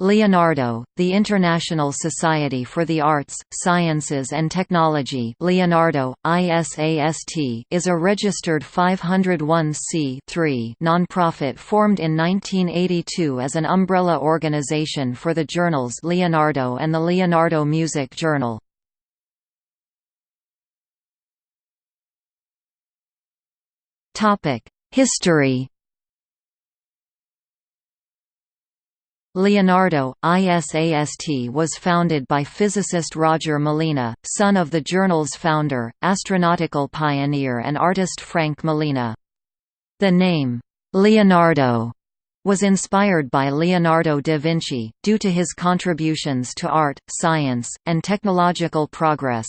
Leonardo, the International Society for the Arts, Sciences and Technology Leonardo, ISAST, is a registered 501c non-profit formed in 1982 as an umbrella organization for the journals Leonardo and the Leonardo Music Journal. History Leonardo, ISAST was founded by physicist Roger Malina, son of the journal's founder, astronautical pioneer and artist Frank Malina. The name, Leonardo, was inspired by Leonardo da Vinci, due to his contributions to art, science, and technological progress.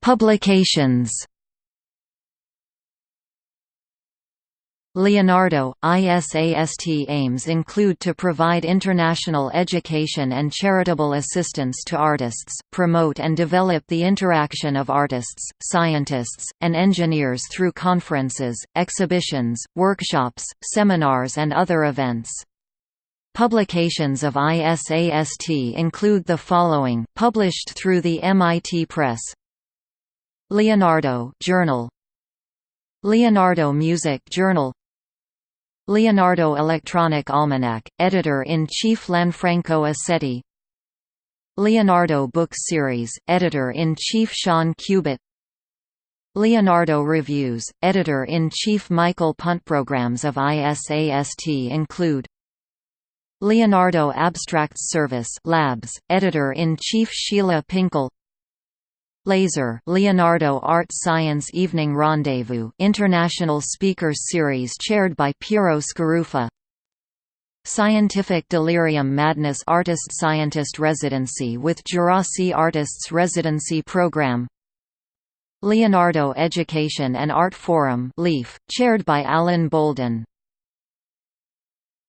Publications Leonardo, ISAST aims include to provide international education and charitable assistance to artists, promote and develop the interaction of artists, scientists, and engineers through conferences, exhibitions, workshops, seminars and other events. Publications of ISAST include the following, published through the MIT Press. Leonardo Journal. Leonardo Music Journal Leonardo Electronic Almanac, Editor-in-Chief Lanfranco Aceti. Leonardo Book Series, Editor-in-Chief Sean Cubitt. Leonardo Reviews, Editor-in-Chief Michael Punt Programs of ISAST include Leonardo Abstracts Service Labs, Editor-in-Chief Sheila Pinkel Laser Leonardo Art Science Evening Rendezvous International Speakers Series chaired by Piero Scaruffi Scientific Delirium Madness Artist Scientist Residency with Djerassi Artists Residency Program. Leonardo Education and Art Forum LEAF, chaired by Alan Bolden